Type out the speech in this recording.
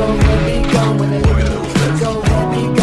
over me.